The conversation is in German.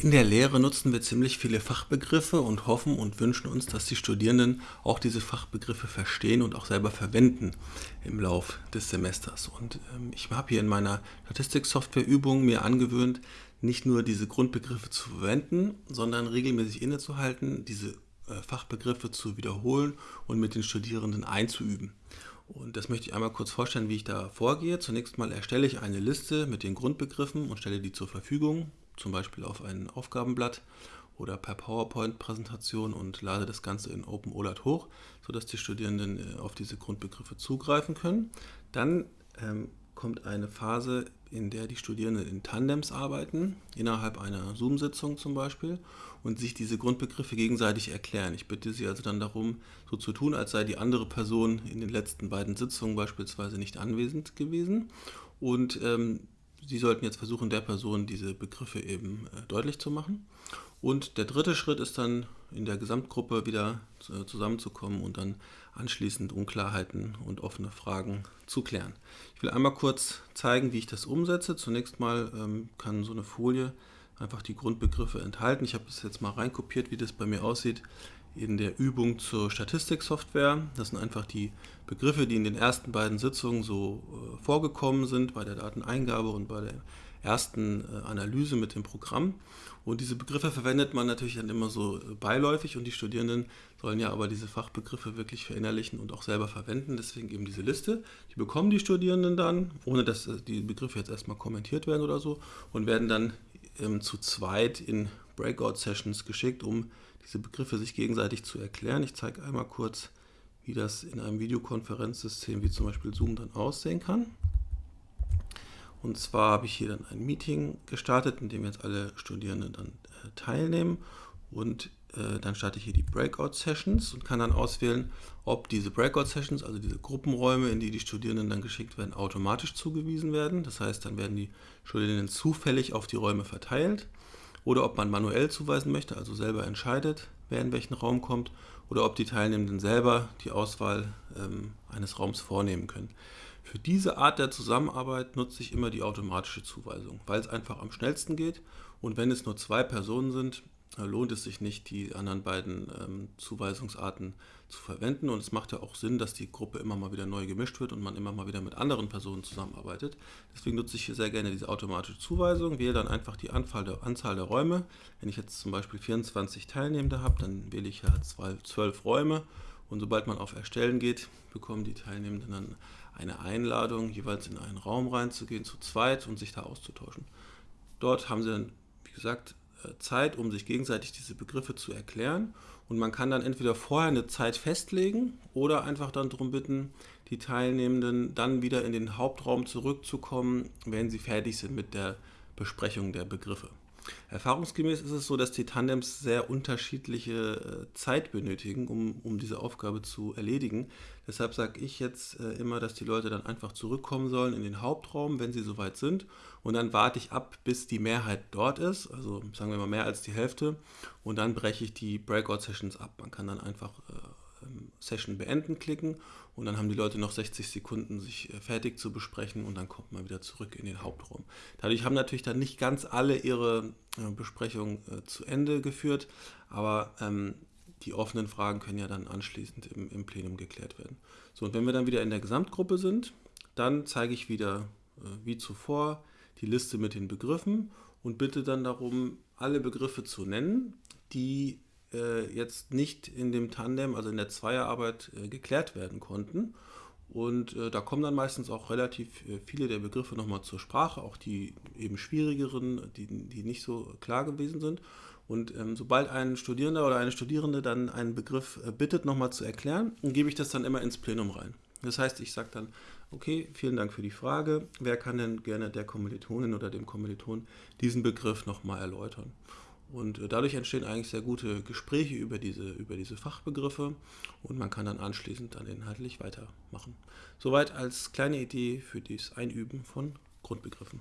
In der Lehre nutzen wir ziemlich viele Fachbegriffe und hoffen und wünschen uns, dass die Studierenden auch diese Fachbegriffe verstehen und auch selber verwenden im Lauf des Semesters. Und ähm, ich habe hier in meiner Statistiksoftwareübung mir angewöhnt, nicht nur diese Grundbegriffe zu verwenden, sondern regelmäßig innezuhalten, diese äh, Fachbegriffe zu wiederholen und mit den Studierenden einzuüben. Und das möchte ich einmal kurz vorstellen, wie ich da vorgehe. Zunächst mal erstelle ich eine Liste mit den Grundbegriffen und stelle die zur Verfügung zum Beispiel auf ein Aufgabenblatt oder per PowerPoint-Präsentation und lade das Ganze in OpenOLAT hoch, sodass die Studierenden äh, auf diese Grundbegriffe zugreifen können. Dann ähm, kommt eine Phase, in der die Studierenden in Tandems arbeiten, innerhalb einer Zoom-Sitzung zum Beispiel, und sich diese Grundbegriffe gegenseitig erklären. Ich bitte Sie also dann darum, so zu tun, als sei die andere Person in den letzten beiden Sitzungen beispielsweise nicht anwesend gewesen. Und ähm, Sie sollten jetzt versuchen, der Person diese Begriffe eben äh, deutlich zu machen. Und der dritte Schritt ist dann in der Gesamtgruppe wieder äh, zusammenzukommen und dann anschließend Unklarheiten und offene Fragen zu klären. Ich will einmal kurz zeigen, wie ich das umsetze. Zunächst mal ähm, kann so eine Folie einfach die Grundbegriffe enthalten. Ich habe das jetzt mal reinkopiert, wie das bei mir aussieht in der Übung zur Statistiksoftware. Das sind einfach die Begriffe, die in den ersten beiden Sitzungen so äh, vorgekommen sind, bei der Dateneingabe und bei der ersten äh, Analyse mit dem Programm. Und diese Begriffe verwendet man natürlich dann immer so äh, beiläufig und die Studierenden sollen ja aber diese Fachbegriffe wirklich verinnerlichen und auch selber verwenden. Deswegen eben diese Liste. Die bekommen die Studierenden dann, ohne dass äh, die Begriffe jetzt erstmal kommentiert werden oder so, und werden dann ähm, zu zweit in Breakout-Sessions geschickt, um diese Begriffe sich gegenseitig zu erklären. Ich zeige einmal kurz, wie das in einem Videokonferenzsystem wie zum Beispiel Zoom dann aussehen kann. Und zwar habe ich hier dann ein Meeting gestartet, in dem jetzt alle Studierenden dann äh, teilnehmen und äh, dann starte ich hier die Breakout Sessions und kann dann auswählen, ob diese Breakout Sessions, also diese Gruppenräume, in die die Studierenden dann geschickt werden, automatisch zugewiesen werden. Das heißt, dann werden die Studierenden zufällig auf die Räume verteilt oder ob man manuell zuweisen möchte, also selber entscheidet, wer in welchen Raum kommt oder ob die Teilnehmenden selber die Auswahl ähm, eines Raums vornehmen können. Für diese Art der Zusammenarbeit nutze ich immer die automatische Zuweisung, weil es einfach am schnellsten geht und wenn es nur zwei Personen sind, lohnt es sich nicht, die anderen beiden ähm, Zuweisungsarten zu verwenden. Und es macht ja auch Sinn, dass die Gruppe immer mal wieder neu gemischt wird und man immer mal wieder mit anderen Personen zusammenarbeitet. Deswegen nutze ich hier sehr gerne diese automatische Zuweisung, wähle dann einfach die Anzahl der, Anzahl der Räume. Wenn ich jetzt zum Beispiel 24 Teilnehmende habe, dann wähle ich ja 12 Räume. Und sobald man auf Erstellen geht, bekommen die Teilnehmenden dann eine Einladung, jeweils in einen Raum reinzugehen, zu zweit und sich da auszutauschen. Dort haben sie dann, wie gesagt, Zeit, um sich gegenseitig diese Begriffe zu erklären. Und man kann dann entweder vorher eine Zeit festlegen oder einfach dann darum bitten, die Teilnehmenden dann wieder in den Hauptraum zurückzukommen, wenn sie fertig sind mit der Besprechung der Begriffe. Erfahrungsgemäß ist es so, dass die Tandems sehr unterschiedliche äh, Zeit benötigen, um, um diese Aufgabe zu erledigen. Deshalb sage ich jetzt äh, immer, dass die Leute dann einfach zurückkommen sollen in den Hauptraum, wenn sie soweit sind. Und dann warte ich ab, bis die Mehrheit dort ist, also sagen wir mal mehr als die Hälfte. Und dann breche ich die Breakout-Sessions ab. Man kann dann einfach äh, Session beenden klicken und dann haben die Leute noch 60 Sekunden, sich äh, fertig zu besprechen und dann kommt man wieder zurück in den Hauptraum. Dadurch haben natürlich dann nicht ganz alle ihre äh, Besprechung äh, zu Ende geführt, aber ähm, die offenen Fragen können ja dann anschließend im, im, Plenum geklärt werden. So, und wenn wir dann wieder in der Gesamtgruppe sind, dann zeige ich wieder äh, wie zuvor die Liste mit den Begriffen und bitte dann darum, alle Begriffe zu nennen, die äh, jetzt nicht in dem Tandem, also in der Zweierarbeit, äh, geklärt werden konnten. Und äh, da kommen dann meistens auch relativ äh, viele der Begriffe nochmal zur Sprache, auch die eben schwierigeren, die, die nicht so klar gewesen sind. Und ähm, sobald ein Studierender oder eine Studierende dann einen Begriff äh, bittet, nochmal zu erklären, gebe ich das dann immer ins Plenum rein. Das heißt, ich sage dann, okay, vielen Dank für die Frage. Wer kann denn gerne der Kommilitonin oder dem Kommiliton diesen Begriff nochmal erläutern? Und äh, dadurch entstehen eigentlich sehr gute Gespräche über diese, über diese Fachbegriffe und man kann dann anschließend dann inhaltlich weitermachen. Soweit als kleine Idee für das Einüben von Grundbegriffen.